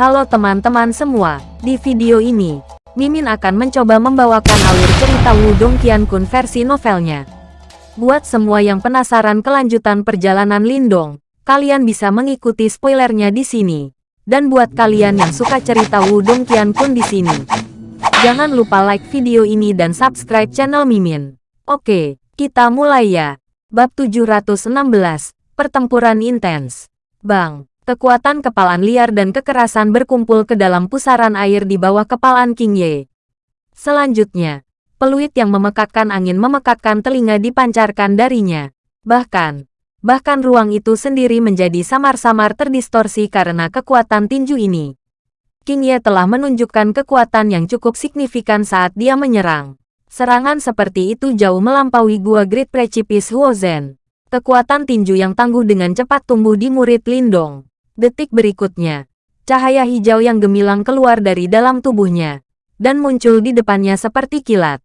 Halo teman-teman semua, di video ini, Mimin akan mencoba membawakan alur cerita Wudong Qiankun versi novelnya. Buat semua yang penasaran kelanjutan perjalanan Lindong, kalian bisa mengikuti spoilernya di sini. Dan buat kalian yang suka cerita Wudong Qiankun di sini, jangan lupa like video ini dan subscribe channel Mimin. Oke, kita mulai ya. Bab 716, Pertempuran Intens. Bang, Kekuatan kepalan liar dan kekerasan berkumpul ke dalam pusaran air di bawah kepalan King Ye. Selanjutnya, peluit yang memekakkan angin memekakkan telinga dipancarkan darinya. Bahkan, bahkan ruang itu sendiri menjadi samar-samar terdistorsi karena kekuatan tinju ini. King Ye telah menunjukkan kekuatan yang cukup signifikan saat dia menyerang. Serangan seperti itu jauh melampaui Gua Great Precipice Huozen. Kekuatan tinju yang tangguh dengan cepat tumbuh di murid Lindong. Detik berikutnya, cahaya hijau yang gemilang keluar dari dalam tubuhnya, dan muncul di depannya seperti kilat.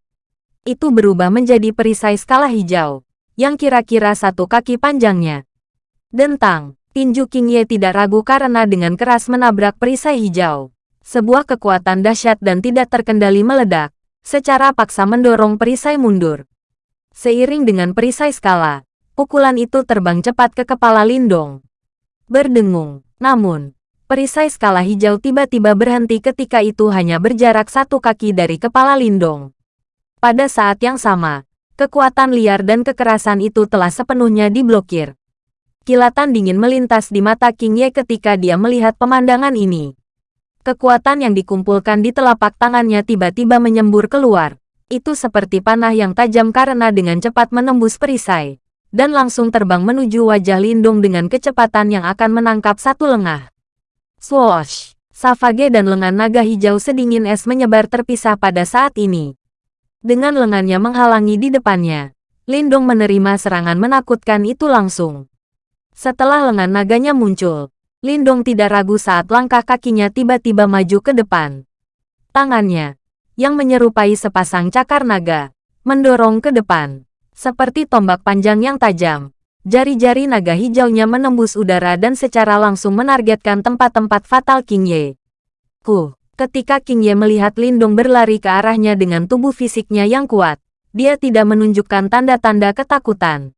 Itu berubah menjadi perisai skala hijau, yang kira-kira satu kaki panjangnya. Dentang, tinju King Ye tidak ragu karena dengan keras menabrak perisai hijau. Sebuah kekuatan dahsyat dan tidak terkendali meledak, secara paksa mendorong perisai mundur. Seiring dengan perisai skala, pukulan itu terbang cepat ke kepala Lindong. Berdengung, namun, perisai skala hijau tiba-tiba berhenti ketika itu hanya berjarak satu kaki dari kepala Lindong. Pada saat yang sama, kekuatan liar dan kekerasan itu telah sepenuhnya diblokir. Kilatan dingin melintas di mata King Ye ketika dia melihat pemandangan ini. Kekuatan yang dikumpulkan di telapak tangannya tiba-tiba menyembur keluar. Itu seperti panah yang tajam karena dengan cepat menembus perisai dan langsung terbang menuju wajah Lindung dengan kecepatan yang akan menangkap satu lengah. Swoosh! Savage dan lengan naga hijau sedingin es menyebar terpisah pada saat ini. Dengan lengannya menghalangi di depannya, Lindung menerima serangan menakutkan itu langsung. Setelah lengan naganya muncul, Lindong tidak ragu saat langkah kakinya tiba-tiba maju ke depan. Tangannya, yang menyerupai sepasang cakar naga, mendorong ke depan. Seperti tombak panjang yang tajam, jari-jari naga hijaunya menembus udara dan secara langsung menargetkan tempat-tempat fatal King Ye. Ku, ketika King Ye melihat Lindung berlari ke arahnya dengan tubuh fisiknya yang kuat, dia tidak menunjukkan tanda-tanda ketakutan.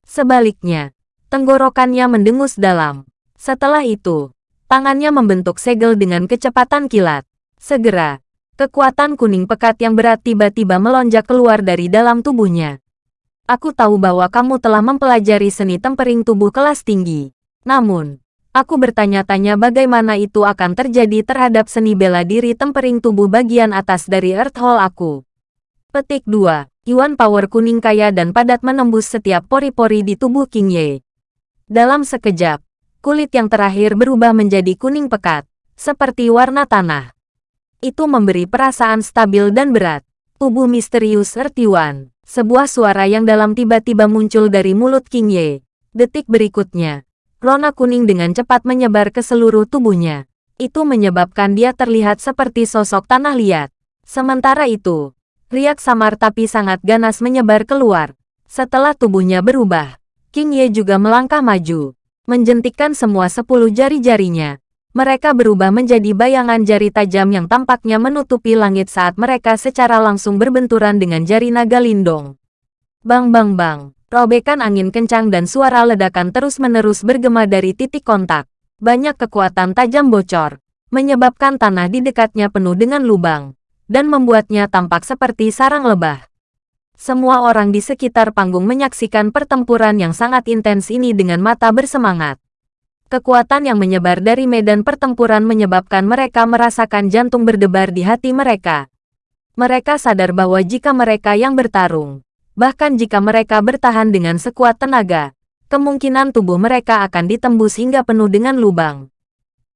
Sebaliknya, tenggorokannya mendengus dalam. Setelah itu, tangannya membentuk segel dengan kecepatan kilat. Segera, kekuatan kuning pekat yang berat tiba-tiba melonjak keluar dari dalam tubuhnya. Aku tahu bahwa kamu telah mempelajari seni tempering tubuh kelas tinggi. Namun, aku bertanya-tanya bagaimana itu akan terjadi terhadap seni bela diri tempering tubuh bagian atas dari Earth Hall aku. Petik 2. Yuan power kuning kaya dan padat menembus setiap pori-pori di tubuh King Ye. Dalam sekejap, kulit yang terakhir berubah menjadi kuning pekat, seperti warna tanah. Itu memberi perasaan stabil dan berat. Tubuh misterius Earth Yuan. Sebuah suara yang dalam tiba-tiba muncul dari mulut King Ye. Detik berikutnya, rona kuning dengan cepat menyebar ke seluruh tubuhnya. Itu menyebabkan dia terlihat seperti sosok tanah liat. Sementara itu, riak samar tapi sangat ganas menyebar keluar. Setelah tubuhnya berubah, King Ye juga melangkah maju, menjentikkan semua sepuluh jari-jarinya, mereka berubah menjadi bayangan jari tajam yang tampaknya menutupi langit saat mereka secara langsung berbenturan dengan jari naga lindong. Bang bang bang, robekan angin kencang dan suara ledakan terus-menerus bergema dari titik kontak. Banyak kekuatan tajam bocor, menyebabkan tanah di dekatnya penuh dengan lubang, dan membuatnya tampak seperti sarang lebah. Semua orang di sekitar panggung menyaksikan pertempuran yang sangat intens ini dengan mata bersemangat. Kekuatan yang menyebar dari medan pertempuran menyebabkan mereka merasakan jantung berdebar di hati mereka. Mereka sadar bahwa jika mereka yang bertarung, bahkan jika mereka bertahan dengan sekuat tenaga, kemungkinan tubuh mereka akan ditembus hingga penuh dengan lubang.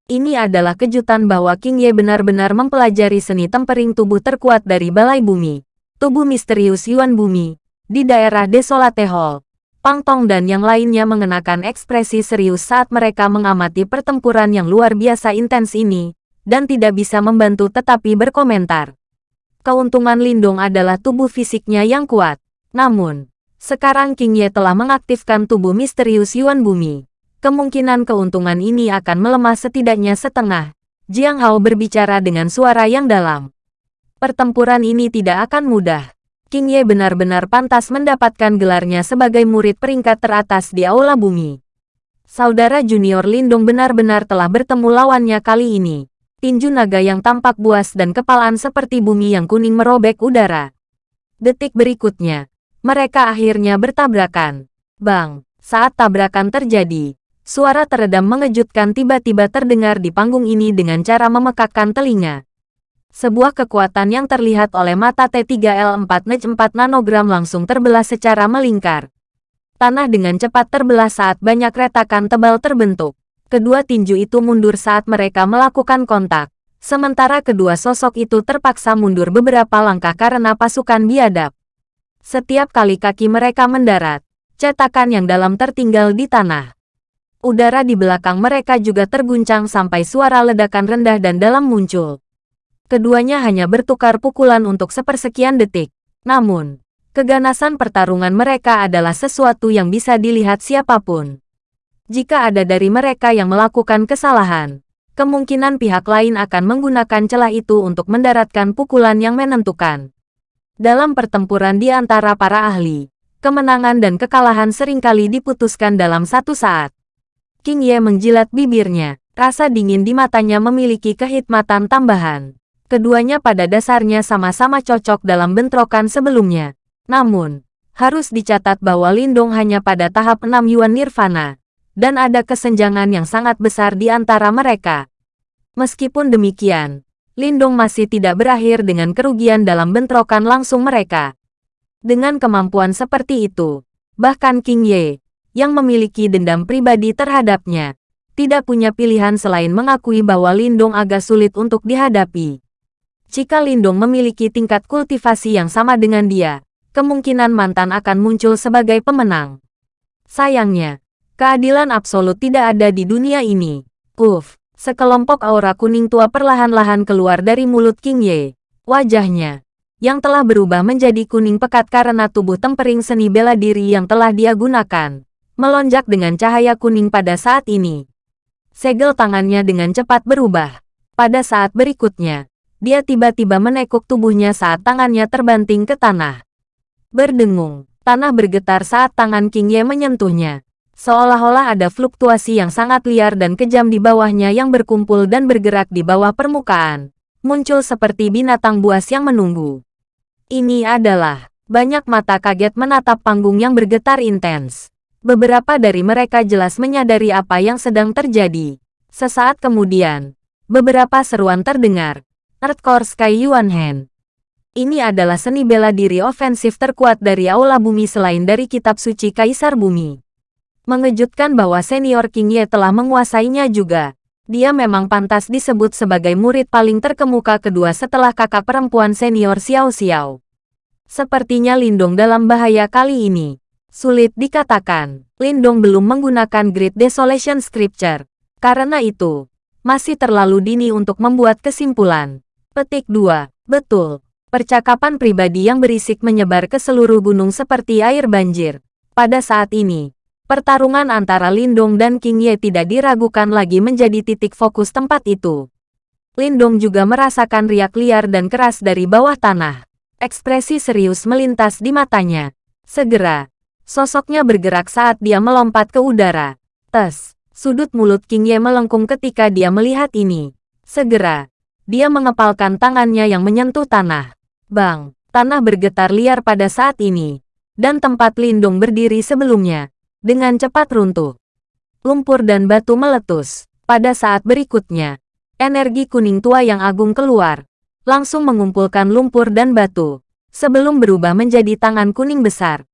Ini adalah kejutan bahwa King Ye benar-benar mempelajari seni tempering tubuh terkuat dari balai bumi, tubuh misterius Yuan Bumi, di daerah Desolate Hall. Pang Tong dan yang lainnya mengenakan ekspresi serius saat mereka mengamati pertempuran yang luar biasa intens ini, dan tidak bisa membantu tetapi berkomentar. Keuntungan Lindong adalah tubuh fisiknya yang kuat. Namun, sekarang King Ye telah mengaktifkan tubuh misterius Yuan Bumi. Kemungkinan keuntungan ini akan melemah setidaknya setengah, Jiang Hao berbicara dengan suara yang dalam. Pertempuran ini tidak akan mudah. King Ye benar-benar pantas mendapatkan gelarnya sebagai murid peringkat teratas di Aula Bumi. Saudara junior Lindung benar-benar telah bertemu lawannya kali ini. Tinju naga yang tampak buas dan kepalaan seperti bumi yang kuning merobek udara. Detik berikutnya, mereka akhirnya bertabrakan. Bang, saat tabrakan terjadi, suara teredam mengejutkan tiba-tiba terdengar di panggung ini dengan cara memekakkan telinga. Sebuah kekuatan yang terlihat oleh mata T3L4 NEJ 4 nanogram langsung terbelah secara melingkar. Tanah dengan cepat terbelah saat banyak retakan tebal terbentuk. Kedua tinju itu mundur saat mereka melakukan kontak. Sementara kedua sosok itu terpaksa mundur beberapa langkah karena pasukan biadab. Setiap kali kaki mereka mendarat, cetakan yang dalam tertinggal di tanah. Udara di belakang mereka juga terguncang sampai suara ledakan rendah dan dalam muncul. Keduanya hanya bertukar pukulan untuk sepersekian detik. Namun, keganasan pertarungan mereka adalah sesuatu yang bisa dilihat siapa pun. Jika ada dari mereka yang melakukan kesalahan, kemungkinan pihak lain akan menggunakan celah itu untuk mendaratkan pukulan yang menentukan. Dalam pertempuran di antara para ahli, kemenangan dan kekalahan sering kali diputuskan dalam satu saat. King Ye menjilat bibirnya, rasa dingin di matanya memiliki kehikmatan tambahan. Keduanya pada dasarnya sama-sama cocok dalam bentrokan sebelumnya. Namun, harus dicatat bahwa Lindong hanya pada tahap 6 Yuan Nirvana, dan ada kesenjangan yang sangat besar di antara mereka. Meskipun demikian, Lindong masih tidak berakhir dengan kerugian dalam bentrokan langsung mereka. Dengan kemampuan seperti itu, bahkan King Ye, yang memiliki dendam pribadi terhadapnya, tidak punya pilihan selain mengakui bahwa Lindong agak sulit untuk dihadapi. Jika Lindong memiliki tingkat kultivasi yang sama dengan dia, kemungkinan mantan akan muncul sebagai pemenang. Sayangnya, keadilan absolut tidak ada di dunia ini. Uff, sekelompok aura kuning tua perlahan-lahan keluar dari mulut King Ye. Wajahnya, yang telah berubah menjadi kuning pekat karena tubuh tempering seni bela diri yang telah dia gunakan, melonjak dengan cahaya kuning pada saat ini. Segel tangannya dengan cepat berubah. Pada saat berikutnya, dia tiba-tiba menekuk tubuhnya saat tangannya terbanting ke tanah. Berdengung, tanah bergetar saat tangan King Ye menyentuhnya. Seolah-olah ada fluktuasi yang sangat liar dan kejam di bawahnya yang berkumpul dan bergerak di bawah permukaan. Muncul seperti binatang buas yang menunggu. Ini adalah banyak mata kaget menatap panggung yang bergetar intens. Beberapa dari mereka jelas menyadari apa yang sedang terjadi. Sesaat kemudian, beberapa seruan terdengar, Hardcore Sky Yuan Hen. Ini adalah seni bela diri ofensif terkuat dari Aula Bumi selain dari Kitab Suci Kaisar Bumi. Mengejutkan bahwa senior King Ye telah menguasainya juga. Dia memang pantas disebut sebagai murid paling terkemuka kedua setelah kakak perempuan senior Xiao Xiao. Sepertinya Lindong dalam bahaya kali ini. Sulit dikatakan, Lindong belum menggunakan Great Desolation Scripture. Karena itu, masih terlalu dini untuk membuat kesimpulan. Petik 2. Betul. Percakapan pribadi yang berisik menyebar ke seluruh gunung seperti air banjir. Pada saat ini, pertarungan antara Lindong dan King Ye tidak diragukan lagi menjadi titik fokus tempat itu. Lindong juga merasakan riak liar dan keras dari bawah tanah. Ekspresi serius melintas di matanya. Segera, sosoknya bergerak saat dia melompat ke udara. Tes, sudut mulut King Ye melengkung ketika dia melihat ini. Segera, dia mengepalkan tangannya yang menyentuh tanah. Bang, tanah bergetar liar pada saat ini. Dan tempat lindung berdiri sebelumnya. Dengan cepat runtuh. Lumpur dan batu meletus. Pada saat berikutnya, energi kuning tua yang agung keluar. Langsung mengumpulkan lumpur dan batu. Sebelum berubah menjadi tangan kuning besar.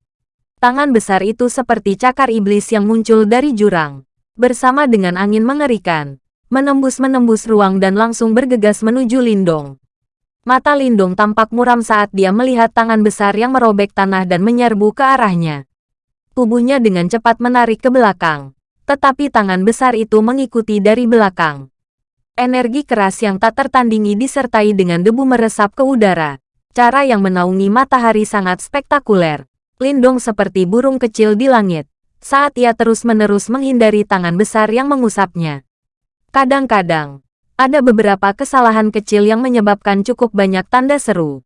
Tangan besar itu seperti cakar iblis yang muncul dari jurang. Bersama dengan angin mengerikan, menembus-menembus ruang dan langsung bergegas menuju Lindong. Mata Lindong tampak muram saat dia melihat tangan besar yang merobek tanah dan menyerbu ke arahnya. Tubuhnya dengan cepat menarik ke belakang, tetapi tangan besar itu mengikuti dari belakang. Energi keras yang tak tertandingi disertai dengan debu meresap ke udara. Cara yang menaungi matahari sangat spektakuler. Lindong seperti burung kecil di langit, saat ia terus-menerus menghindari tangan besar yang mengusapnya. Kadang-kadang, Ada beberapa kesalahan kecil yang menyebabkan cukup banyak tanda seru.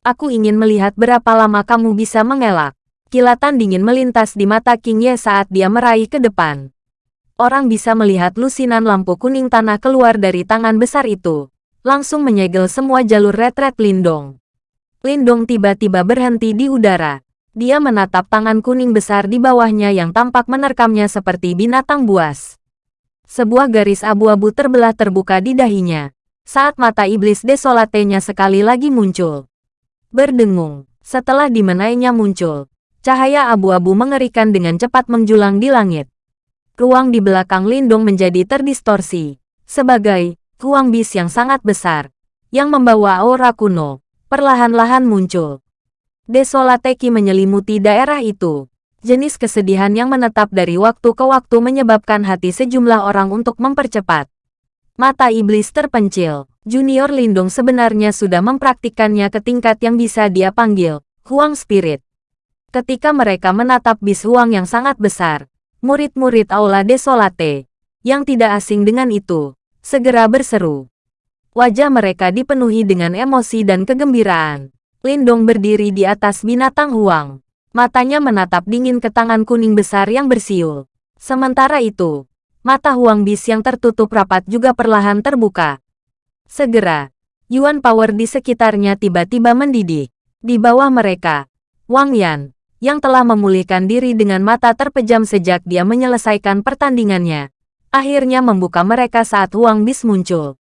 Aku ingin melihat berapa lama kamu bisa mengelak. Kilatan dingin melintas di mata King Ye saat dia meraih ke depan. Orang bisa melihat lusinan lampu kuning tanah keluar dari tangan besar itu. Langsung menyegel semua jalur retret Lindong. Lindong tiba-tiba berhenti di udara. Dia menatap tangan kuning besar di bawahnya yang tampak menerkamnya seperti binatang buas. Sebuah garis abu-abu terbelah terbuka di dahinya. Saat mata iblis desolatenya sekali lagi muncul. Berdengung. Setelah dimenainya muncul. Cahaya abu-abu mengerikan dengan cepat menjulang di langit. Ruang di belakang Lindung menjadi terdistorsi. Sebagai ruang bis yang sangat besar. Yang membawa aura kuno. Perlahan-lahan muncul. Desolateki menyelimuti daerah itu. Jenis kesedihan yang menetap dari waktu ke waktu menyebabkan hati sejumlah orang untuk mempercepat. Mata iblis terpencil. Junior Lindung sebenarnya sudah mempraktikkannya ke tingkat yang bisa dia panggil Huang Spirit. Ketika mereka menatap bis Huang yang sangat besar, murid-murid Aula Desolate, yang tidak asing dengan itu, segera berseru. Wajah mereka dipenuhi dengan emosi dan kegembiraan. Lindong berdiri di atas binatang Huang. Matanya menatap dingin ke tangan kuning besar yang bersiul. Sementara itu, mata Huang Bis yang tertutup rapat juga perlahan terbuka. Segera, Yuan Power di sekitarnya tiba-tiba mendidih. Di bawah mereka, Wang Yan, yang telah memulihkan diri dengan mata terpejam sejak dia menyelesaikan pertandingannya, akhirnya membuka mereka saat Huang Bis muncul.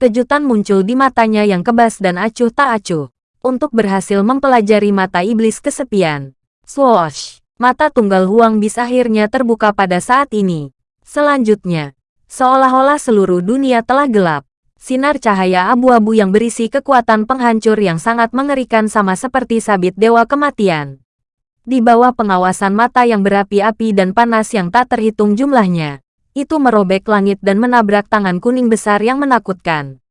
Kejutan muncul di matanya yang kebas dan acuh tak acuh. Untuk berhasil mempelajari mata iblis kesepian, Swoosh! Mata tunggal Huang Bis akhirnya terbuka pada saat ini. Selanjutnya, seolah-olah seluruh dunia telah gelap. Sinar cahaya abu-abu yang berisi kekuatan penghancur yang sangat mengerikan sama seperti sabit dewa kematian. Di bawah pengawasan mata yang berapi-api dan panas yang tak terhitung jumlahnya, itu merobek langit dan menabrak tangan kuning besar yang menakutkan.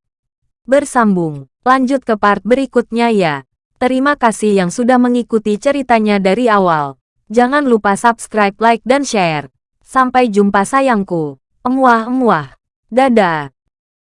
Bersambung, lanjut ke part berikutnya ya. Terima kasih yang sudah mengikuti ceritanya dari awal. Jangan lupa subscribe, like, dan share. Sampai jumpa sayangku. Emuah-emuah. Dadah.